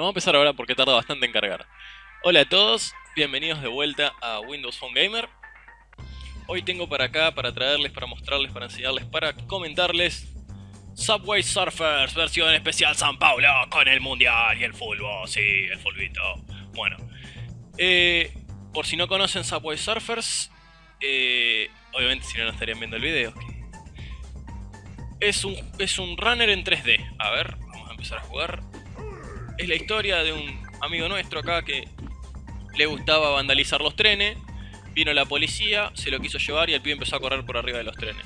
Bueno, vamos a empezar ahora porque tarda bastante en cargar. Hola a todos, bienvenidos de vuelta a Windows Phone Gamer. Hoy tengo para acá para traerles, para mostrarles, para enseñarles, para comentarles Subway Surfers versión especial San Paulo con el mundial y el fútbol, sí, el fulbito. Bueno, eh, por si no conocen Subway Surfers, eh, obviamente si no, no estarían viendo el video. Es un, es un runner en 3D. A ver, vamos a empezar a jugar es la historia de un amigo nuestro acá que le gustaba vandalizar los trenes. Vino la policía, se lo quiso llevar y el pibe empezó a correr por arriba de los trenes.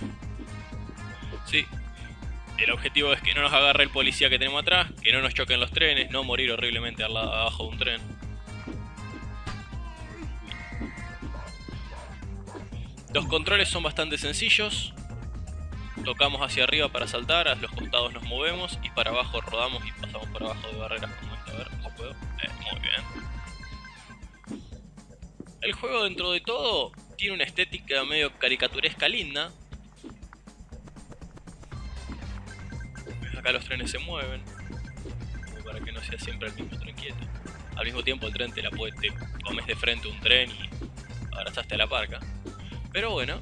Sí. El objetivo es que no nos agarre el policía que tenemos atrás, que no nos choquen los trenes, no morir horriblemente al lado abajo de un tren. Los controles son bastante sencillos. Tocamos hacia arriba para saltar, a los costados nos movemos y para abajo rodamos y pasamos por abajo de barreras como esta. A ver, ¿cómo puedo? Eh, muy bien. El juego dentro de todo tiene una estética medio caricaturesca linda. Acá los trenes se mueven, como para que no sea siempre el mismo tren quieto. Al mismo tiempo el tren te la puede, te comes de frente un tren y abrazaste a la parca. Pero bueno,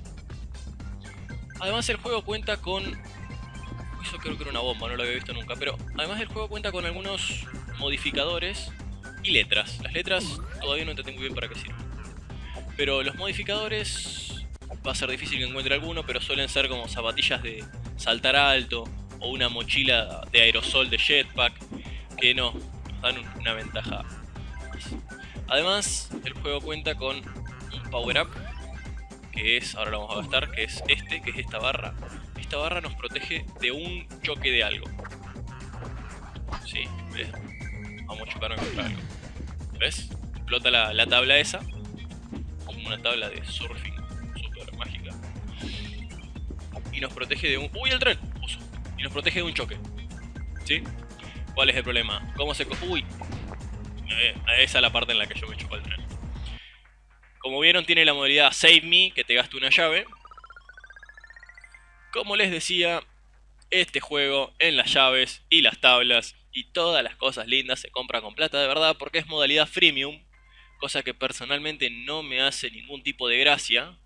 Además el juego cuenta con... Eso creo que era una bomba, no lo había visto nunca. Pero además el juego cuenta con algunos modificadores y letras. Las letras todavía no entiendo muy bien para qué sirven. Pero los modificadores... Va a ser difícil que encuentre alguno, pero suelen ser como zapatillas de saltar alto o una mochila de aerosol de jetpack que no, dan una ventaja. Además, el juego cuenta con un power up que es, ahora lo vamos a gastar, que es este, que es esta barra. Esta barra nos protege de un choque de algo. Sí. Vamos a chocar contra algo. ¿Ves? Explota la, tabla esa. Como una tabla de surfing super mágica. Y nos protege de un... ¡Uy, el tren! Y nos protege de un choque. ¿Sí? ¿Cuál es el problema? ¿Cómo se... ¡Uy! Eh, esa es la parte en la que yo me choco. Como vieron tiene la modalidad Save Me, que te gaste una llave. Como les decía, este juego en las llaves y las tablas y todas las cosas lindas se compra con plata de verdad porque es modalidad freemium, cosa que personalmente no me hace ningún tipo de gracia.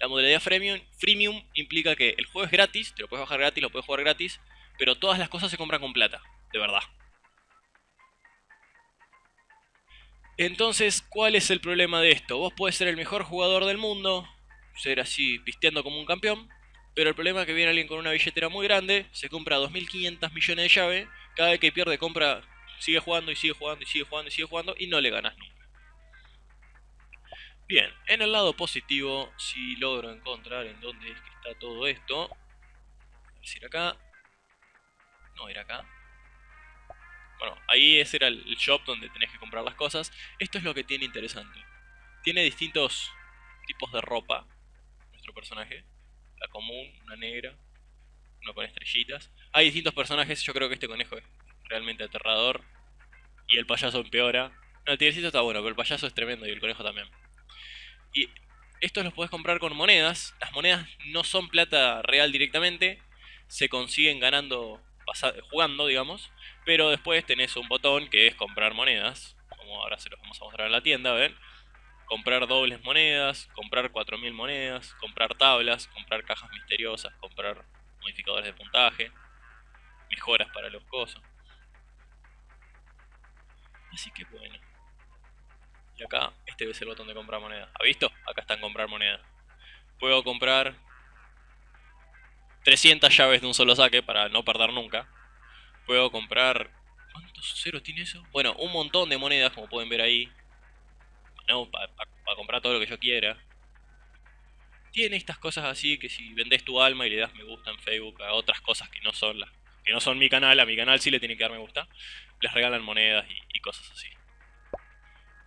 La modalidad freemium, freemium implica que el juego es gratis, te lo puedes bajar gratis, lo puedes jugar gratis, pero todas las cosas se compran con plata, de verdad. Entonces, ¿cuál es el problema de esto? Vos podés ser el mejor jugador del mundo, ser así pisteando como un campeón, pero el problema es que viene alguien con una billetera muy grande, se compra 2.500 millones de llaves, cada vez que pierde compra, sigue jugando y sigue jugando y sigue jugando y sigue jugando y no le ganas nunca. Bien, en el lado positivo, si logro encontrar en dónde es que está todo esto, a ver si ir acá, no ir acá, bueno, ahí ese era el shop donde tenés que comprar las cosas. Esto es lo que tiene interesante. Tiene distintos tipos de ropa nuestro personaje. La común, una negra, una con estrellitas. Hay distintos personajes, yo creo que este conejo es realmente aterrador. Y el payaso empeora. No, el tigrecito está bueno, pero el payaso es tremendo y el conejo también. Y estos los podés comprar con monedas. Las monedas no son plata real directamente. Se consiguen ganando jugando, digamos. Pero después tenés un botón que es comprar monedas. Como ahora se los vamos a mostrar en la tienda, ¿ven? Comprar dobles monedas, comprar 4000 monedas, comprar tablas, comprar cajas misteriosas, comprar modificadores de puntaje, mejoras para los cosos. Así que bueno. Y acá, este es el botón de comprar moneda. ¿Ha visto? Acá está en comprar moneda. Puedo comprar 300 llaves de un solo saque para no perder nunca. Puedo comprar... ¿Cuántos ceros tiene eso? Bueno, un montón de monedas, como pueden ver ahí. Para comprar todo lo que yo quiera. Tiene estas cosas así que si vendes tu alma y le das me gusta en Facebook a otras cosas que no son las que no son mi canal, a mi canal sí le tiene que dar me gusta, les regalan monedas y cosas así.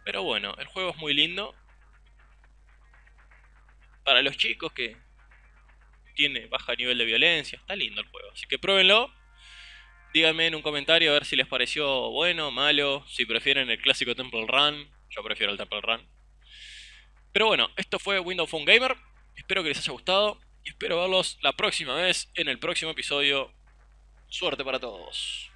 Pero bueno, el juego es muy lindo. Para los chicos que tiene baja nivel de violencia. Está lindo el juego, así que pruébenlo. Díganme en un comentario a ver si les pareció bueno, malo, si prefieren el clásico Temple Run. Yo prefiero el Temple Run. Pero bueno, esto fue Windows Phone Gamer. Espero que les haya gustado y espero verlos la próxima vez en el próximo episodio. Suerte para todos.